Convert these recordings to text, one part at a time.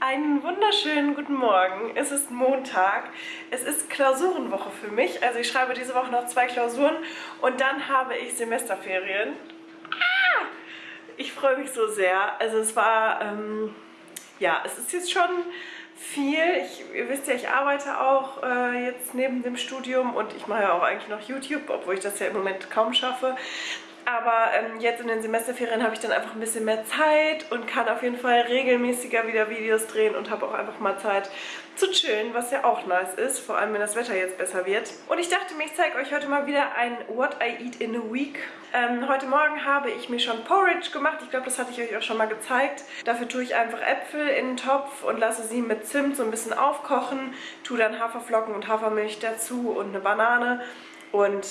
Einen wunderschönen guten Morgen. Es ist Montag. Es ist Klausurenwoche für mich. Also ich schreibe diese Woche noch zwei Klausuren und dann habe ich Semesterferien. Ah! Ich freue mich so sehr. Also es war, ähm, ja, es ist jetzt schon viel. Ich, ihr wisst ja, ich arbeite auch äh, jetzt neben dem Studium und ich mache ja auch eigentlich noch YouTube, obwohl ich das ja im Moment kaum schaffe. Aber ähm, jetzt in den Semesterferien habe ich dann einfach ein bisschen mehr Zeit und kann auf jeden Fall regelmäßiger wieder Videos drehen und habe auch einfach mal Zeit zu chillen, was ja auch nice ist, vor allem wenn das Wetter jetzt besser wird. Und ich dachte mir, ich zeige euch heute mal wieder ein What I Eat in a Week. Ähm, heute Morgen habe ich mir schon Porridge gemacht. Ich glaube, das hatte ich euch auch schon mal gezeigt. Dafür tue ich einfach Äpfel in den Topf und lasse sie mit Zimt so ein bisschen aufkochen. Tue dann Haferflocken und Hafermilch dazu und eine Banane und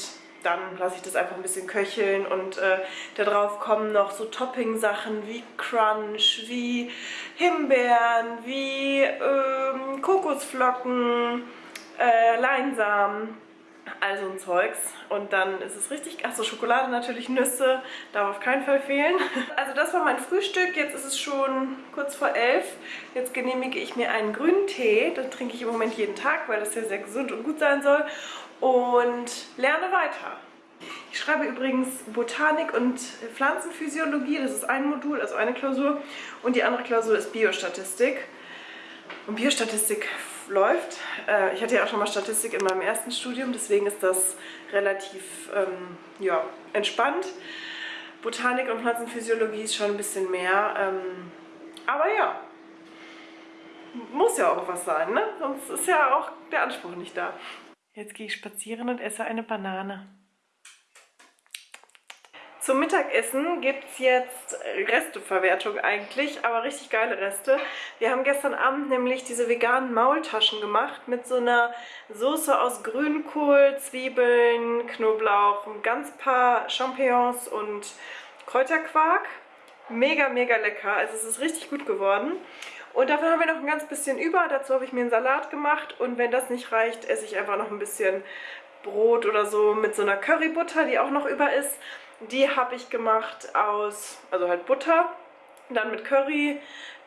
dann lasse ich das einfach ein bisschen köcheln und äh, darauf kommen noch so Topping-Sachen wie Crunch, wie Himbeeren, wie ähm, Kokosflocken, äh, Leinsamen, also ein Zeugs. Und dann ist es richtig, achso, Schokolade natürlich, Nüsse, darf auf keinen Fall fehlen. Also das war mein Frühstück, jetzt ist es schon kurz vor elf. Jetzt genehmige ich mir einen grünen Tee, den trinke ich im Moment jeden Tag, weil das ja sehr gesund und gut sein soll und lerne weiter. Ich schreibe übrigens Botanik und Pflanzenphysiologie, das ist ein Modul, also eine Klausur und die andere Klausur ist Biostatistik. Und Biostatistik läuft. Äh, ich hatte ja auch schon mal Statistik in meinem ersten Studium, deswegen ist das relativ ähm, ja, entspannt. Botanik und Pflanzenphysiologie ist schon ein bisschen mehr. Ähm, aber ja, muss ja auch was sein, ne? Sonst ist ja auch der Anspruch nicht da. Jetzt gehe ich spazieren und esse eine Banane. Zum Mittagessen gibt es jetzt Resteverwertung eigentlich, aber richtig geile Reste. Wir haben gestern Abend nämlich diese veganen Maultaschen gemacht mit so einer Soße aus Grünkohl, Zwiebeln, Knoblauch, ein ganz paar Champignons und Kräuterquark. Mega, mega lecker. Also es ist richtig gut geworden. Und davon haben wir noch ein ganz bisschen über. Dazu habe ich mir einen Salat gemacht. Und wenn das nicht reicht, esse ich einfach noch ein bisschen Brot oder so mit so einer Currybutter, die auch noch über ist. Die habe ich gemacht aus, also halt Butter, dann mit Curry,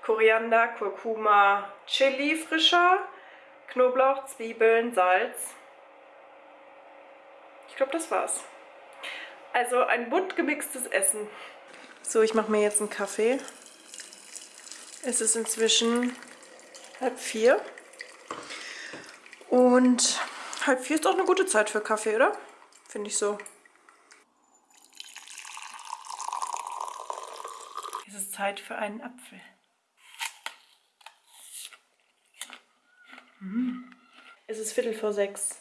Koriander, Kurkuma, Chili frischer, Knoblauch, Zwiebeln, Salz. Ich glaube, das war's. Also ein bunt gemixtes Essen. So, ich mache mir jetzt einen Kaffee. Es ist inzwischen halb vier. Und halb vier ist auch eine gute Zeit für Kaffee, oder? Finde ich so. Zeit für einen Apfel. Mmh. Es ist Viertel vor sechs.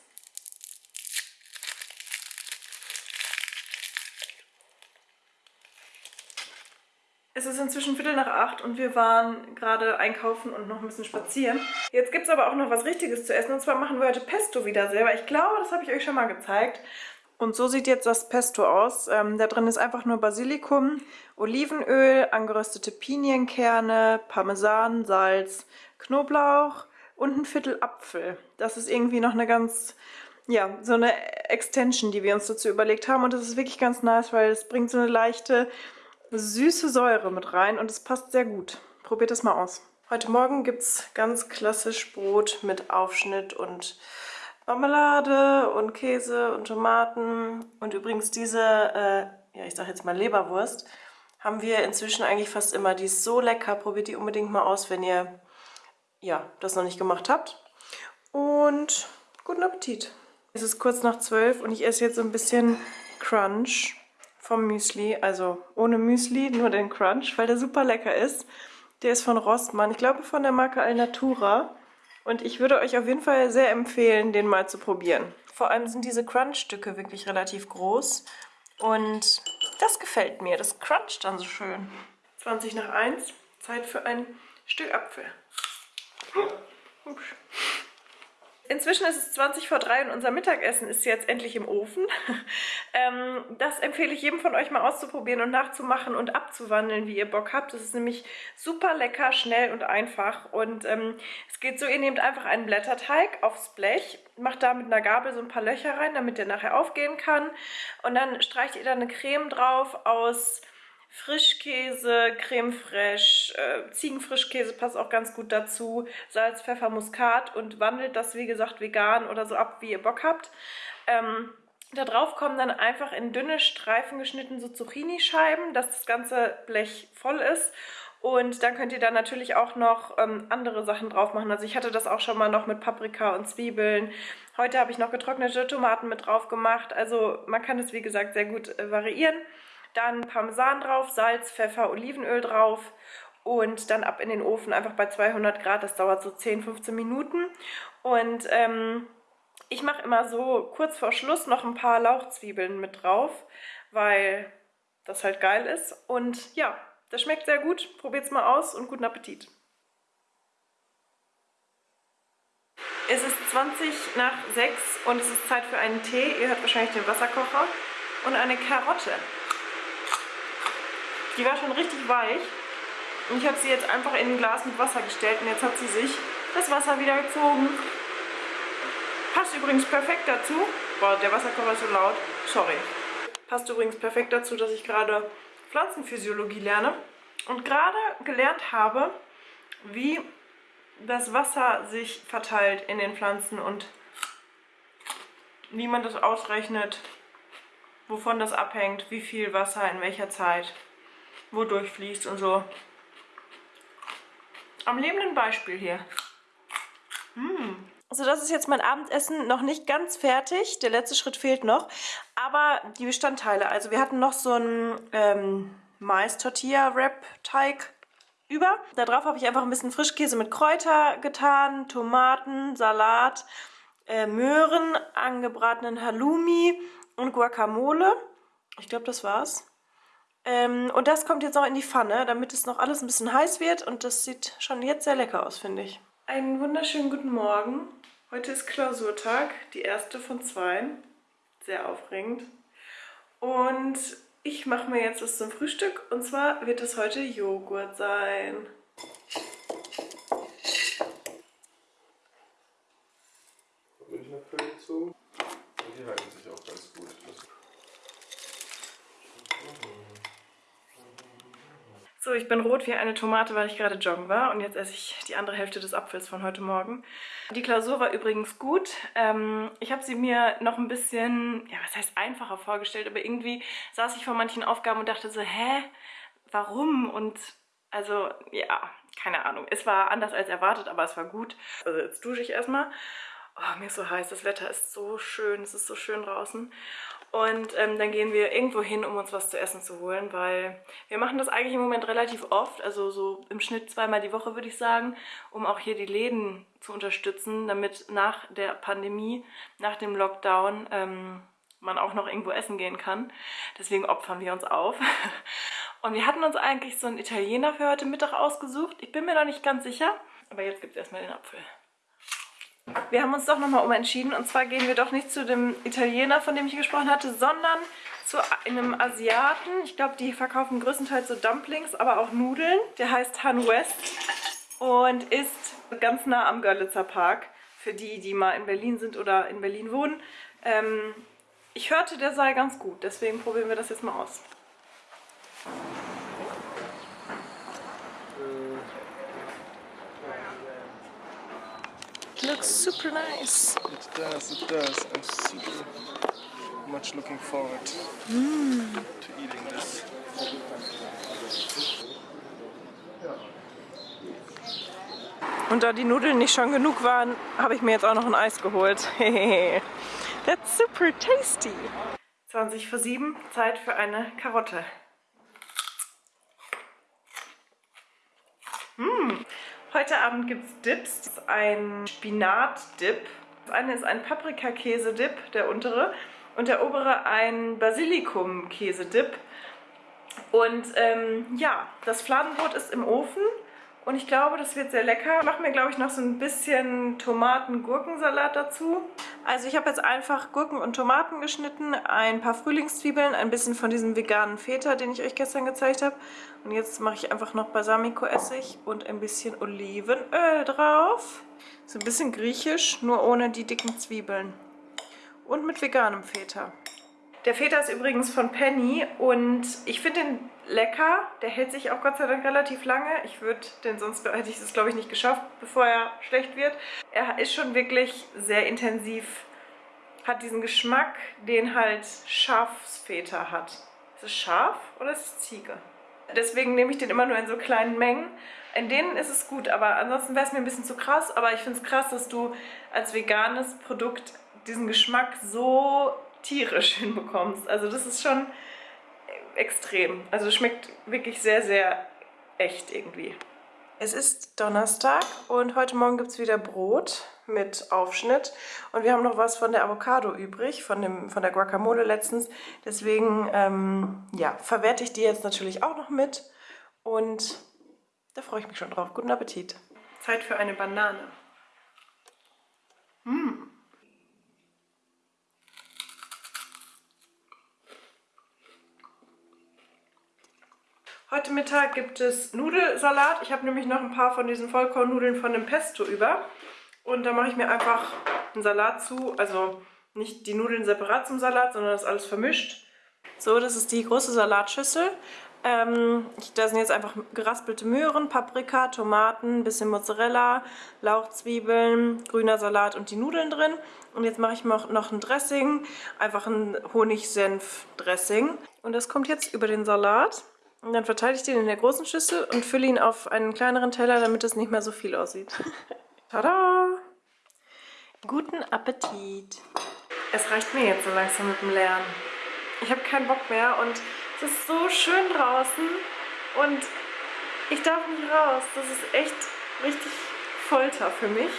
Es ist inzwischen Viertel nach acht und wir waren gerade einkaufen und noch ein bisschen spazieren. Jetzt gibt es aber auch noch was Richtiges zu essen und zwar machen wir heute Pesto wieder selber. Ich glaube, das habe ich euch schon mal gezeigt. Und so sieht jetzt das Pesto aus. Ähm, da drin ist einfach nur Basilikum, Olivenöl, angeröstete Pinienkerne, Parmesan, Salz, Knoblauch und ein Viertel Apfel. Das ist irgendwie noch eine ganz, ja, so eine Extension, die wir uns dazu überlegt haben. Und das ist wirklich ganz nice, weil es bringt so eine leichte süße Säure mit rein und es passt sehr gut. Probiert das mal aus. Heute Morgen gibt es ganz klassisch Brot mit Aufschnitt und Marmelade und Käse und Tomaten. Und übrigens diese, äh, ja ich sag jetzt mal Leberwurst, haben wir inzwischen eigentlich fast immer. Die ist so lecker, probiert die unbedingt mal aus, wenn ihr ja, das noch nicht gemacht habt. Und guten Appetit. Es ist kurz nach zwölf und ich esse jetzt so ein bisschen Crunch vom Müsli. Also ohne Müsli, nur den Crunch, weil der super lecker ist. Der ist von Rossmann. Ich glaube von der Marke Alnatura. Und ich würde euch auf jeden Fall sehr empfehlen, den mal zu probieren. Vor allem sind diese Crunch-Stücke wirklich relativ groß. Und das gefällt mir. Das cruncht dann so schön. 20 nach 1. Zeit für ein Stück Apfel. Hübsch. Inzwischen ist es 20 vor 3 und unser Mittagessen ist jetzt endlich im Ofen. ähm, das empfehle ich jedem von euch mal auszuprobieren und nachzumachen und abzuwandeln, wie ihr Bock habt. Das ist nämlich super lecker, schnell und einfach. Und ähm, es geht so, ihr nehmt einfach einen Blätterteig aufs Blech, macht da mit einer Gabel so ein paar Löcher rein, damit der nachher aufgehen kann. Und dann streicht ihr da eine Creme drauf aus Frischkäse, Creme fraiche, äh, Ziegenfrischkäse passt auch ganz gut dazu, Salz, Pfeffer, Muskat und wandelt das, wie gesagt, vegan oder so ab, wie ihr Bock habt. Ähm, da drauf kommen dann einfach in dünne Streifen geschnitten so Zucchini-Scheiben, dass das ganze Blech voll ist. Und dann könnt ihr da natürlich auch noch ähm, andere Sachen drauf machen. Also ich hatte das auch schon mal noch mit Paprika und Zwiebeln. Heute habe ich noch getrocknete Tomaten mit drauf gemacht. Also man kann es wie gesagt sehr gut äh, variieren. Dann Parmesan drauf, Salz, Pfeffer, Olivenöl drauf und dann ab in den Ofen einfach bei 200 Grad. Das dauert so 10, 15 Minuten. Und ähm, ich mache immer so kurz vor Schluss noch ein paar Lauchzwiebeln mit drauf, weil das halt geil ist. Und ja, das schmeckt sehr gut. Probiert es mal aus und guten Appetit. Es ist 20 nach 6 und es ist Zeit für einen Tee. Ihr hört wahrscheinlich den Wasserkocher. Und eine Karotte. Die war schon richtig weich. Und ich habe sie jetzt einfach in ein Glas mit Wasser gestellt und jetzt hat sie sich das Wasser wieder gezogen. Passt übrigens perfekt dazu. Boah, der Wasserkocher ist so laut. Sorry. Passt übrigens perfekt dazu, dass ich gerade Pflanzenphysiologie lerne und gerade gelernt habe, wie das Wasser sich verteilt in den Pflanzen und wie man das ausrechnet, wovon das abhängt, wie viel Wasser in welcher Zeit wodurch fließt und so. Am lebenden Beispiel hier. Mmh. Also das ist jetzt mein Abendessen noch nicht ganz fertig. Der letzte Schritt fehlt noch. Aber die Bestandteile. Also wir hatten noch so einen ähm, Mais-Tortilla-Wrap-Teig über. Darauf habe ich einfach ein bisschen Frischkäse mit Kräuter getan, Tomaten, Salat, äh, Möhren, angebratenen Halloumi und Guacamole. Ich glaube, das war's. Ähm, und das kommt jetzt noch in die Pfanne, damit es noch alles ein bisschen heiß wird. Und das sieht schon jetzt sehr lecker aus, finde ich. Einen wunderschönen guten Morgen. Heute ist Klausurtag, die erste von zwei. Sehr aufregend. Und ich mache mir jetzt was zum Frühstück. Und zwar wird es heute Joghurt sein. Milchnappel zu. Und die halten sich auch ganz gut. So, ich bin rot wie eine Tomate, weil ich gerade joggen war und jetzt esse ich die andere Hälfte des Apfels von heute Morgen. Die Klausur war übrigens gut. Ähm, ich habe sie mir noch ein bisschen, ja was heißt einfacher vorgestellt, aber irgendwie saß ich vor manchen Aufgaben und dachte so, hä, warum? Und also ja, keine Ahnung. Es war anders als erwartet, aber es war gut. Also jetzt dusche ich erstmal. Oh, mir ist so heiß, das Wetter ist so schön, es ist so schön draußen. Und ähm, dann gehen wir irgendwo hin, um uns was zu essen zu holen, weil wir machen das eigentlich im Moment relativ oft, also so im Schnitt zweimal die Woche würde ich sagen, um auch hier die Läden zu unterstützen, damit nach der Pandemie, nach dem Lockdown, ähm, man auch noch irgendwo essen gehen kann. Deswegen opfern wir uns auf. Und wir hatten uns eigentlich so einen Italiener für heute Mittag ausgesucht. Ich bin mir noch nicht ganz sicher, aber jetzt gibt es erstmal den Apfel. Wir haben uns doch nochmal umentschieden und zwar gehen wir doch nicht zu dem Italiener, von dem ich gesprochen hatte, sondern zu einem Asiaten. Ich glaube, die verkaufen größtenteils so Dumplings, aber auch Nudeln. Der heißt Han West und ist ganz nah am Görlitzer Park. Für die, die mal in Berlin sind oder in Berlin wohnen. Ähm, ich hörte, der sei ganz gut, deswegen probieren wir das jetzt mal aus. Looks super nice. It does, it does. I'm super much looking forward mm. to eating this. Und da die Nudeln nicht schon genug waren, habe ich mir jetzt auch noch ein Eis geholt. That's super tasty. 20 vor 7, Zeit für eine Karotte. Mmh. Heute Abend gibt es Dips. Das ist ein Spinat-Dip. Das eine ist ein Paprikakäse-Dip, der untere. Und der obere ein Basilikum-Käse-Dip. Und ähm, ja, das Fladenbrot ist im Ofen. Und ich glaube, das wird sehr lecker. Ich mache mir, glaube ich, noch so ein bisschen Tomaten-Gurkensalat dazu. Also ich habe jetzt einfach Gurken und Tomaten geschnitten, ein paar Frühlingszwiebeln, ein bisschen von diesem veganen Feta, den ich euch gestern gezeigt habe. Und jetzt mache ich einfach noch Balsamico-Essig und ein bisschen Olivenöl drauf. So ein bisschen griechisch, nur ohne die dicken Zwiebeln. Und mit veganem Feta. Der Feta ist übrigens von Penny und ich finde den lecker. Der hält sich auch Gott sei Dank relativ lange. Ich würde den sonst, hätte ich das glaube ich nicht geschafft, bevor er schlecht wird. Er ist schon wirklich sehr intensiv, hat diesen Geschmack, den halt Schafsfeta hat. Ist es Schaf oder ist es Ziege? Deswegen nehme ich den immer nur in so kleinen Mengen. In denen ist es gut, aber ansonsten wäre es mir ein bisschen zu krass. Aber ich finde es krass, dass du als veganes Produkt diesen Geschmack so tierisch hinbekommst. Also das ist schon extrem. Also schmeckt wirklich sehr, sehr echt irgendwie. Es ist Donnerstag und heute Morgen gibt es wieder Brot mit Aufschnitt. Und wir haben noch was von der Avocado übrig, von, dem, von der Guacamole letztens. Deswegen ähm, ja, verwerte ich die jetzt natürlich auch noch mit. Und da freue ich mich schon drauf. Guten Appetit. Zeit für eine Banane. Mmh. Heute Mittag gibt es Nudelsalat. Ich habe nämlich noch ein paar von diesen Vollkornnudeln von dem Pesto über. Und da mache ich mir einfach einen Salat zu. Also nicht die Nudeln separat zum Salat, sondern das alles vermischt. So, das ist die große Salatschüssel. Ähm, da sind jetzt einfach geraspelte Möhren, Paprika, Tomaten, bisschen Mozzarella, Lauchzwiebeln, grüner Salat und die Nudeln drin. Und jetzt mache ich noch ein Dressing, einfach ein Honigsenf-Dressing. Und das kommt jetzt über den Salat. Und dann verteile ich den in der großen Schüssel und fülle ihn auf einen kleineren Teller, damit es nicht mehr so viel aussieht. Tada! Guten Appetit! Es reicht mir jetzt so langsam mit dem Lernen. Ich habe keinen Bock mehr und es ist so schön draußen und ich darf nicht raus. Das ist echt richtig Folter für mich.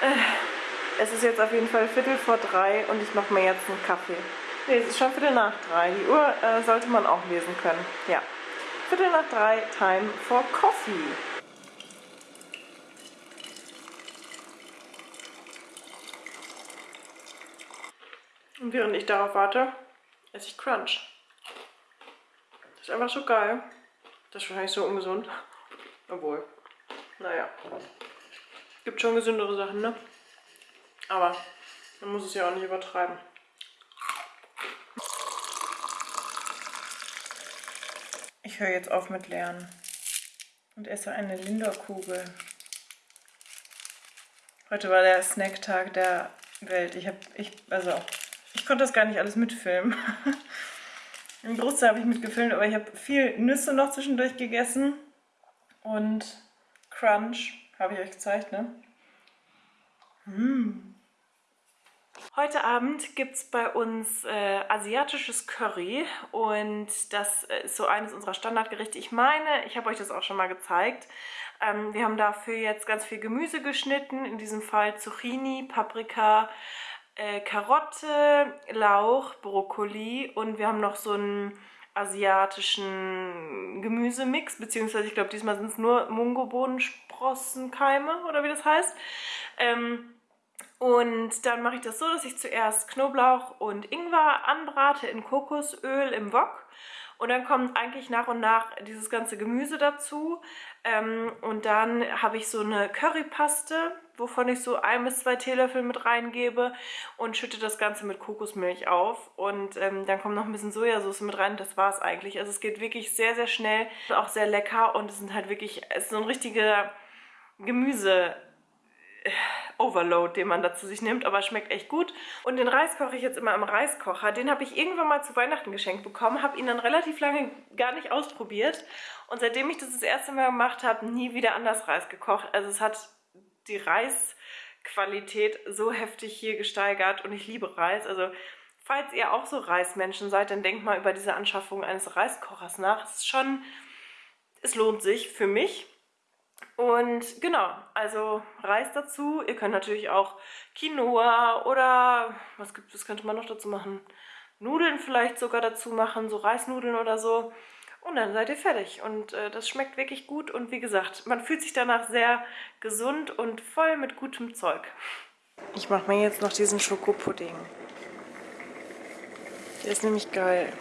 Äh, es ist jetzt auf jeden Fall Viertel vor drei und ich mache mir jetzt einen Kaffee. Ne, es ist schon Viertel nach drei. Die Uhr äh, sollte man auch lesen können. Ja. Viertel nach drei, time for coffee. Und während ich darauf warte, esse ich Crunch. Das ist einfach so geil. Das ist wahrscheinlich so ungesund. Obwohl, naja. Gibt schon gesündere Sachen, ne? Aber man muss es ja auch nicht übertreiben. Ich höre jetzt auf mit Lernen und esse eine Lindor-Kugel. Heute war der Snacktag der Welt. Ich habe, ich, also, ich konnte das gar nicht alles mitfilmen. Ein Großteil habe ich mitgefilmt, aber ich habe viel Nüsse noch zwischendurch gegessen und Crunch habe ich euch gezeigt, ne? Mmh. Heute Abend gibt es bei uns äh, asiatisches Curry und das ist so eines unserer Standardgerichte. Ich meine, ich habe euch das auch schon mal gezeigt. Ähm, wir haben dafür jetzt ganz viel Gemüse geschnitten, in diesem Fall Zucchini, Paprika, äh, Karotte, Lauch, Brokkoli und wir haben noch so einen asiatischen Gemüsemix, beziehungsweise ich glaube diesmal sind es nur Mungobohnensprossenkeime oder wie das heißt. Ähm, und dann mache ich das so, dass ich zuerst Knoblauch und Ingwer anbrate in Kokosöl im Wok. Und dann kommt eigentlich nach und nach dieses ganze Gemüse dazu. Ähm, und dann habe ich so eine Currypaste, wovon ich so ein bis zwei Teelöffel mit reingebe und schütte das Ganze mit Kokosmilch auf. Und ähm, dann kommt noch ein bisschen Sojasauce mit rein. Das war es eigentlich. Also es geht wirklich sehr, sehr schnell. Auch sehr lecker und es sind halt wirklich, es ist so ein richtiger Gemüse- Overload, den man da zu sich nimmt, aber schmeckt echt gut. Und den Reis koche ich jetzt immer im Reiskocher. Den habe ich irgendwann mal zu Weihnachten geschenkt bekommen, habe ihn dann relativ lange gar nicht ausprobiert. Und seitdem ich das das erste Mal gemacht habe, nie wieder anders Reis gekocht. Also es hat die Reisqualität so heftig hier gesteigert und ich liebe Reis. Also falls ihr auch so Reismenschen seid, dann denkt mal über diese Anschaffung eines Reiskochers nach. Es ist schon, es lohnt sich für mich. Und genau, also Reis dazu. Ihr könnt natürlich auch Quinoa oder was gibt was könnte man noch dazu machen? Nudeln vielleicht sogar dazu machen, so Reisnudeln oder so. Und dann seid ihr fertig. Und äh, das schmeckt wirklich gut. Und wie gesagt, man fühlt sich danach sehr gesund und voll mit gutem Zeug. Ich mache mir jetzt noch diesen Schokopudding. Der ist nämlich geil.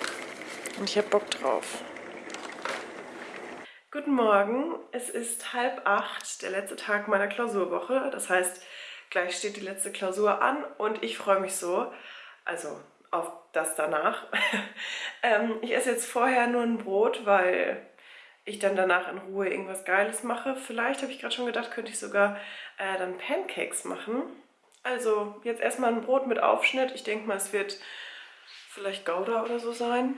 Und ich habe Bock drauf. Guten Morgen, es ist halb acht, der letzte Tag meiner Klausurwoche. Das heißt, gleich steht die letzte Klausur an und ich freue mich so. Also auf das danach. ähm, ich esse jetzt vorher nur ein Brot, weil ich dann danach in Ruhe irgendwas Geiles mache. Vielleicht habe ich gerade schon gedacht, könnte ich sogar äh, dann Pancakes machen. Also jetzt erstmal ein Brot mit Aufschnitt. Ich denke mal, es wird vielleicht Gouda oder so sein.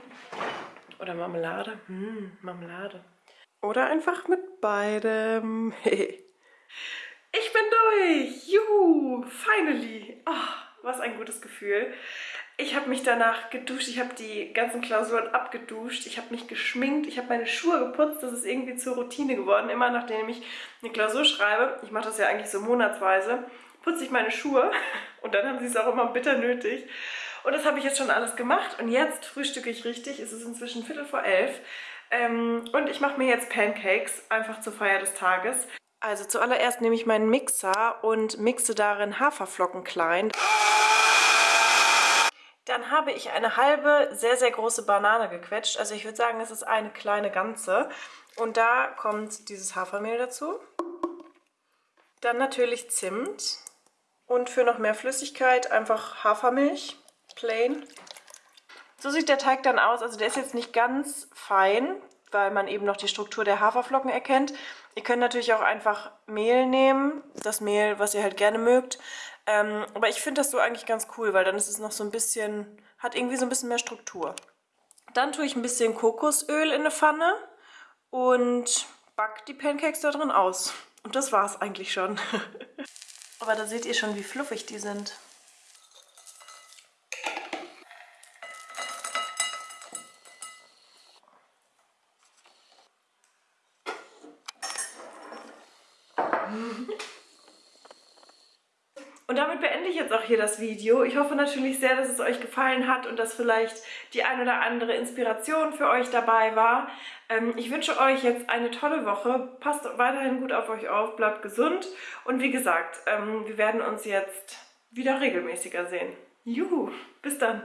Oder Marmelade. Hm, Marmelade. Oder einfach mit beidem. ich bin durch! Juhu! Finally! Oh, was ein gutes Gefühl. Ich habe mich danach geduscht, ich habe die ganzen Klausuren abgeduscht, ich habe mich geschminkt, ich habe meine Schuhe geputzt, das ist irgendwie zur Routine geworden. Immer nachdem ich eine Klausur schreibe, ich mache das ja eigentlich so monatsweise, putze ich meine Schuhe und dann haben sie es auch immer bitter nötig. Und das habe ich jetzt schon alles gemacht und jetzt frühstücke ich richtig, es ist inzwischen Viertel vor elf. Ähm, und ich mache mir jetzt Pancakes, einfach zur Feier des Tages. Also zuallererst nehme ich meinen Mixer und mixe darin Haferflocken klein. Dann habe ich eine halbe, sehr, sehr große Banane gequetscht. Also ich würde sagen, es ist eine kleine ganze. Und da kommt dieses Hafermehl dazu. Dann natürlich Zimt. Und für noch mehr Flüssigkeit einfach Hafermilch, plain. So sieht der Teig dann aus. Also der ist jetzt nicht ganz fein, weil man eben noch die Struktur der Haferflocken erkennt. Ihr könnt natürlich auch einfach Mehl nehmen, das Mehl, was ihr halt gerne mögt. Ähm, aber ich finde das so eigentlich ganz cool, weil dann ist es noch so ein bisschen, hat irgendwie so ein bisschen mehr Struktur. Dann tue ich ein bisschen Kokosöl in eine Pfanne und back die Pancakes da drin aus. Und das war es eigentlich schon. aber da seht ihr schon, wie fluffig die sind. Und damit beende ich jetzt auch hier das Video. Ich hoffe natürlich sehr, dass es euch gefallen hat und dass vielleicht die ein oder andere Inspiration für euch dabei war. Ähm, ich wünsche euch jetzt eine tolle Woche. Passt weiterhin gut auf euch auf, bleibt gesund. Und wie gesagt, ähm, wir werden uns jetzt wieder regelmäßiger sehen. Juhu, bis dann.